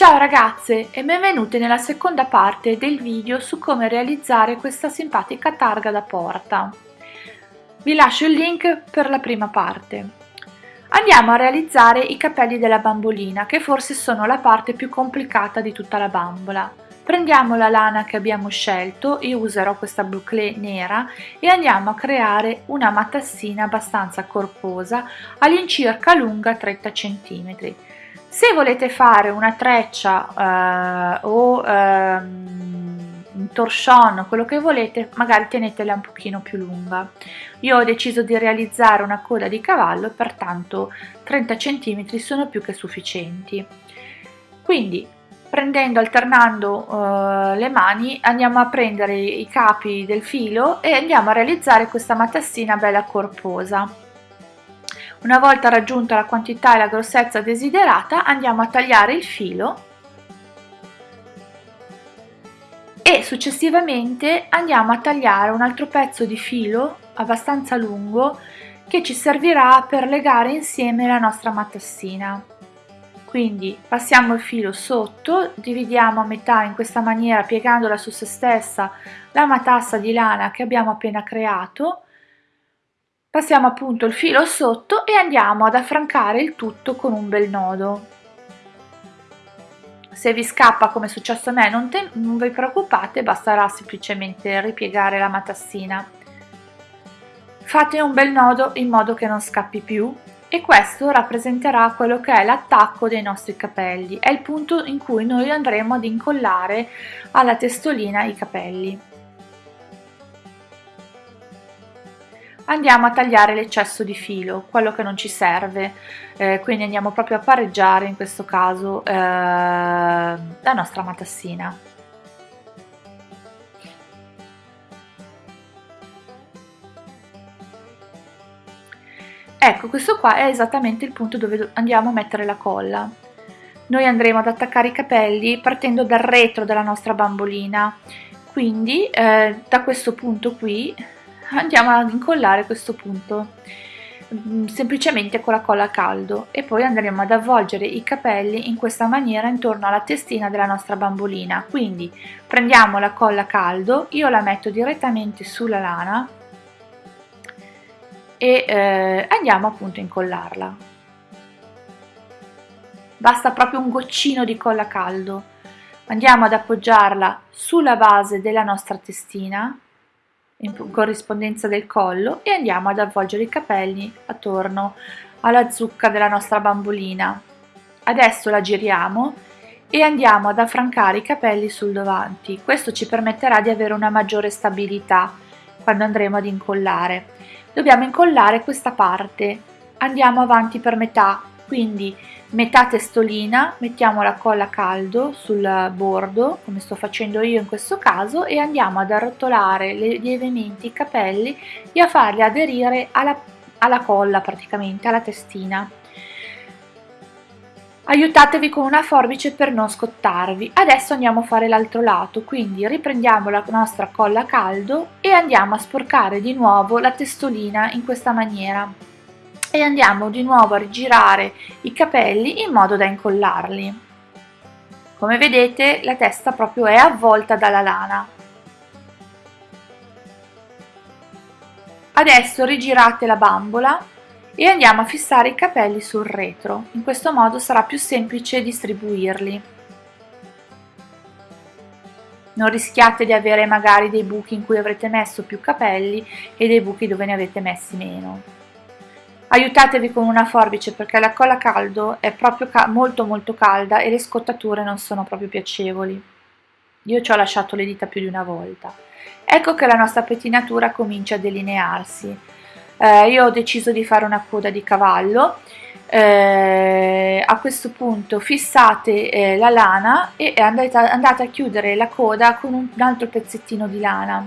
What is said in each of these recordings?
Ciao ragazze e benvenute nella seconda parte del video su come realizzare questa simpatica targa da porta. Vi lascio il link per la prima parte. Andiamo a realizzare i capelli della bambolina che forse sono la parte più complicata di tutta la bambola. Prendiamo la lana che abbiamo scelto, io userò questa boucle nera e andiamo a creare una matassina abbastanza corposa all'incirca lunga 30 cm se volete fare una treccia eh, o ehm, un torchon, quello che volete, magari tenetela un pochino più lunga. Io ho deciso di realizzare una coda di cavallo, pertanto 30 cm sono più che sufficienti. Quindi prendendo, alternando uh, le mani, andiamo a prendere i capi del filo e andiamo a realizzare questa matassina bella corposa. Una volta raggiunta la quantità e la grossezza desiderata andiamo a tagliare il filo e successivamente andiamo a tagliare un altro pezzo di filo abbastanza lungo che ci servirà per legare insieme la nostra matassina. Quindi passiamo il filo sotto, dividiamo a metà in questa maniera piegandola su se stessa la matassa di lana che abbiamo appena creato Passiamo appunto il filo sotto e andiamo ad affrancare il tutto con un bel nodo. Se vi scappa come è successo a me non, non vi preoccupate, basterà semplicemente ripiegare la matassina. Fate un bel nodo in modo che non scappi più e questo rappresenterà quello che è l'attacco dei nostri capelli, è il punto in cui noi andremo ad incollare alla testolina i capelli. Andiamo a tagliare l'eccesso di filo, quello che non ci serve, eh, quindi andiamo proprio a pareggiare in questo caso eh, la nostra matassina. Ecco, questo qua è esattamente il punto dove andiamo a mettere la colla. Noi andremo ad attaccare i capelli partendo dal retro della nostra bambolina, quindi eh, da questo punto qui andiamo ad incollare questo punto mm, semplicemente con la colla a caldo e poi andremo ad avvolgere i capelli in questa maniera intorno alla testina della nostra bambolina. Quindi prendiamo la colla a caldo io la metto direttamente sulla lana e eh, andiamo appunto a incollarla. Basta proprio un goccino di colla a caldo. Andiamo ad appoggiarla sulla base della nostra testina in corrispondenza del collo e andiamo ad avvolgere i capelli attorno alla zucca della nostra bambolina. Adesso la giriamo e andiamo ad affrancare i capelli sul davanti. Questo ci permetterà di avere una maggiore stabilità quando andremo ad incollare. Dobbiamo incollare questa parte. Andiamo avanti per metà, quindi metà testolina, mettiamo la colla a caldo sul bordo, come sto facendo io in questo caso, e andiamo ad arrotolare lievemente i capelli e a farli aderire alla, alla colla praticamente, alla testina. Aiutatevi con una forbice per non scottarvi. Adesso andiamo a fare l'altro lato, quindi riprendiamo la nostra colla a caldo e andiamo a sporcare di nuovo la testolina in questa maniera e andiamo di nuovo a rigirare i capelli in modo da incollarli. Come vedete la testa proprio è avvolta dalla lana. Adesso rigirate la bambola e andiamo a fissare i capelli sul retro, in questo modo sarà più semplice distribuirli. Non rischiate di avere magari dei buchi in cui avrete messo più capelli e dei buchi dove ne avete messi meno aiutatevi con una forbice perché la colla a caldo è proprio ca molto molto calda e le scottature non sono proprio piacevoli. Io ci ho lasciato le dita più di una volta. Ecco che la nostra pettinatura comincia a delinearsi. Eh, io ho deciso di fare una coda di cavallo. Eh, a questo punto fissate eh, la lana e andate a, andate a, chiudere la coda con un, un altro pezzettino di lana.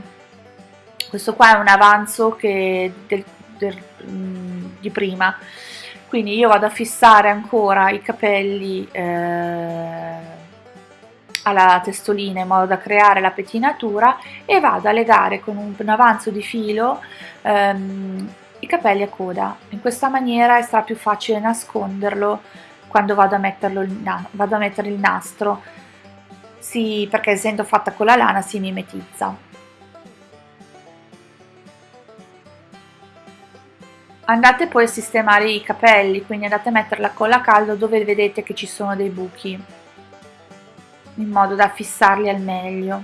Questo qua è un avanzo che del, del, mm, di prima. Quindi io vado a fissare ancora i capelli eh, alla testolina in modo da creare la pettinatura e vado a legare con un, un avanzo di filo ehm, i capelli a coda. In questa maniera sarà più facile nasconderlo quando vado a, metterlo, vado a mettere il nastro. Si, perché essendo fatta con la lana si mimetizza andate poi a sistemare i capelli quindi andate a mettere la colla a caldo dove vedete che ci sono dei buchi in modo da fissarli al meglio.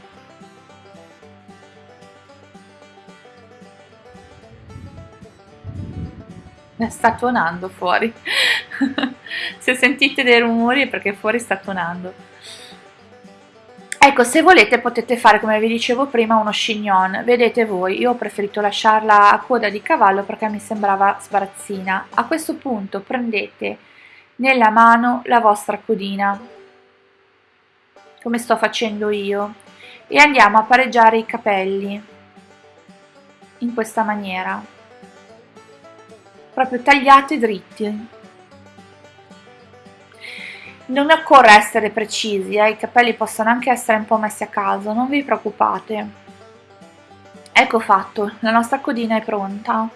Sta tuonando fuori. Se sentite dei rumori è perché fuori sta tuonando ecco se volete potete fare come vi dicevo prima uno chignon vedete voi io ho preferito lasciarla a coda di cavallo perché mi sembrava sbarazzina. A questo punto prendete nella mano la vostra codina come sto facendo io e andiamo a pareggiare i capelli in questa maniera. Proprio tagliati dritti non occorre essere precisi eh? i capelli possono anche essere un po' messi a caso non vi preoccupate ecco fatto la nostra codina è pronta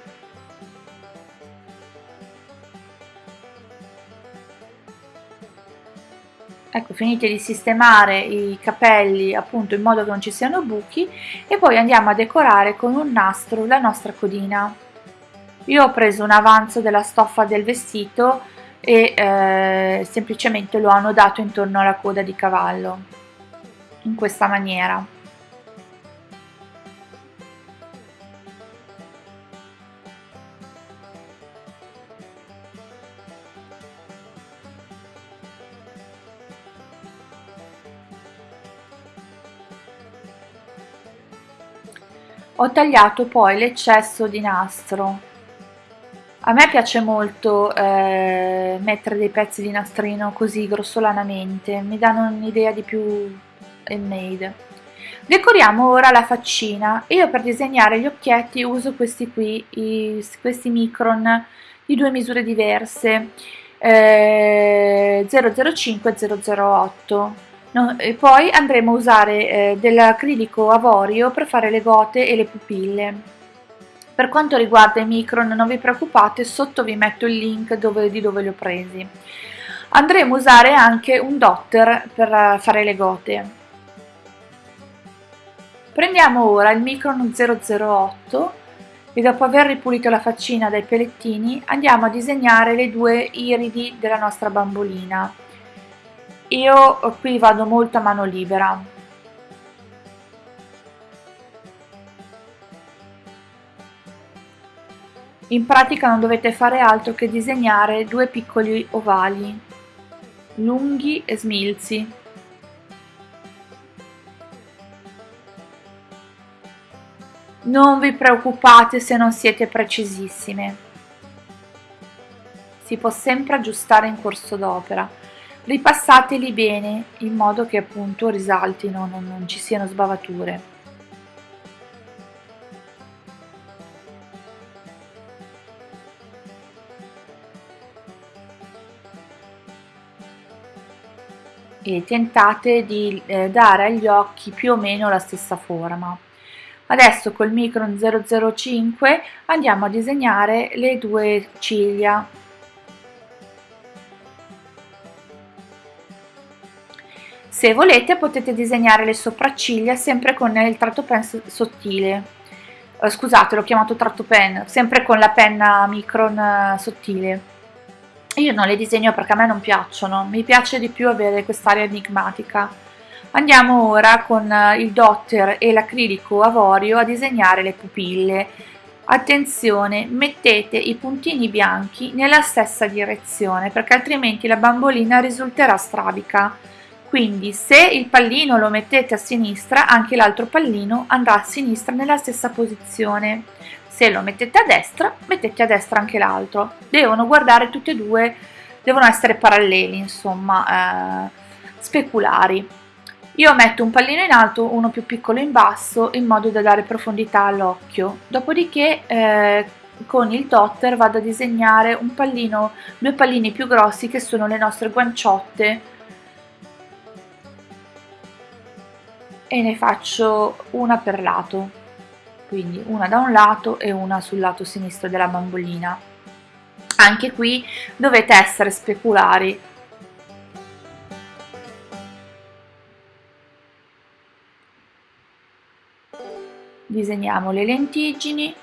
ecco finite di sistemare i capelli appunto in modo che non ci siano buchi e poi andiamo a decorare con un nastro la nostra codina io ho preso un avanzo della stoffa del vestito e eh, semplicemente lo hanno dato intorno alla coda di cavallo in questa maniera. Ho tagliato poi l'eccesso di nastro a me piace molto eh, mettere dei pezzi di nastrino così grossolanamente, mi danno un'idea di più handmade. Decoriamo ora la faccina. Io per disegnare gli occhietti uso questi qui, i, questi micron di due misure diverse, eh, 005 e 008. No, e poi andremo a usare eh, dell'acrilico avorio per fare le gote e le pupille. Per quanto riguarda i micron non vi preoccupate, sotto vi metto il link dove, di dove li ho presi. Andremo a usare anche un dotter per fare le gote. Prendiamo ora il micron 008 e dopo aver ripulito la faccina dai pelettini andiamo a disegnare le due iridi della nostra bambolina. Io qui vado molto a mano libera, In pratica non dovete fare altro che disegnare due piccoli ovali, lunghi e smilzi. Non vi preoccupate se non siete precisissime. Si può sempre aggiustare in corso d'opera. Ripassateli bene in modo che appunto risaltino, non, non ci siano sbavature. E tentate di eh, dare agli occhi più o meno la stessa forma. Adesso col Micron 005 andiamo a disegnare le due ciglia. Se volete potete disegnare le sopracciglia sempre con il tratto pen sottile. Eh, scusate, l'ho chiamato tratto pen, sempre con la penna Micron eh, sottile io non le disegno perché a me non piacciono, mi piace di più avere quest'area enigmatica. Andiamo ora con eh, il dotter e l'acrilico avorio a disegnare le pupille. Attenzione, mettete i puntini bianchi nella stessa direzione perché altrimenti la bambolina risulterà strabica. Quindi se il pallino lo mettete a sinistra, anche l'altro pallino andrà a sinistra nella stessa posizione. Se lo mettete a destra mettete a destra anche l'altro. Devono guardare tutti e due devono essere paralleli insomma eh, speculari. Io metto un pallino in alto uno più piccolo in basso in modo da dare profondità all'occhio. Dopodiché eh, con il dotter vado a disegnare un pallino due pallini più grossi che sono le nostre guanciotte e ne faccio una per lato. Quindi una da un lato e una sul lato sinistro della bambolina. Anche qui dovete essere speculari. Disegniamo le lentiggini.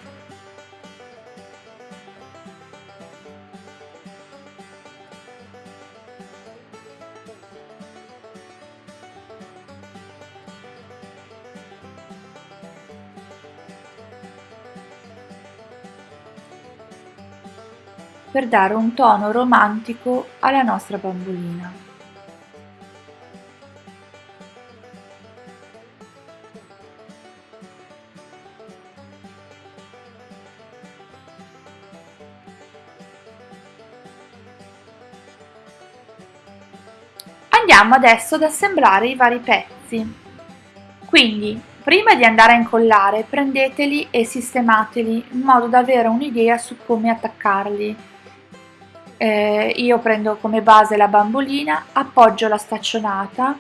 Per dare un tono romantico alla nostra bambolina. Andiamo adesso ad assemblare i vari pezzi. Quindi, prima di andare a incollare, prendeteli e sistemateli in modo da avere un'idea su come attaccarli eh, io prendo come base la bambolina, appoggio la staccionata,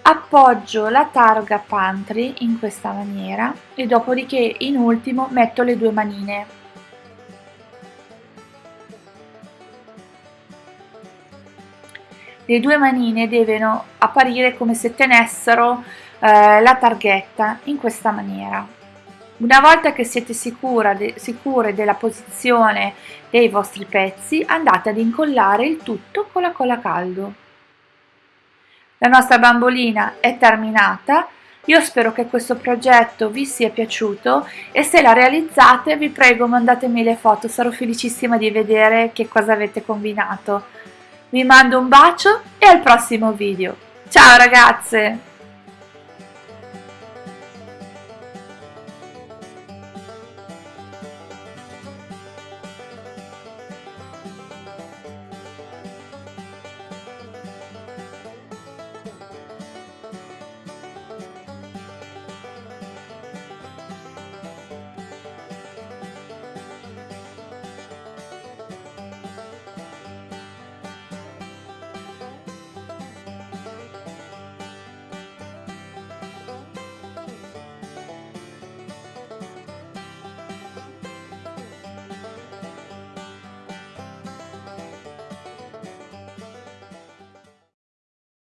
appoggio la targa pantry in questa maniera e dopodiché in ultimo metto le due manine. Le due manine devono apparire come se tenessero eh, la targhetta in questa maniera. Una volta che siete de sicure della posizione dei vostri pezzi, andate ad incollare il tutto con la colla caldo. La nostra bambolina è terminata, io spero che questo progetto vi sia piaciuto e se la realizzate vi prego mandatemi le foto, sarò felicissima di vedere che cosa avete combinato. Vi mando un bacio e al prossimo video. Ciao ragazze!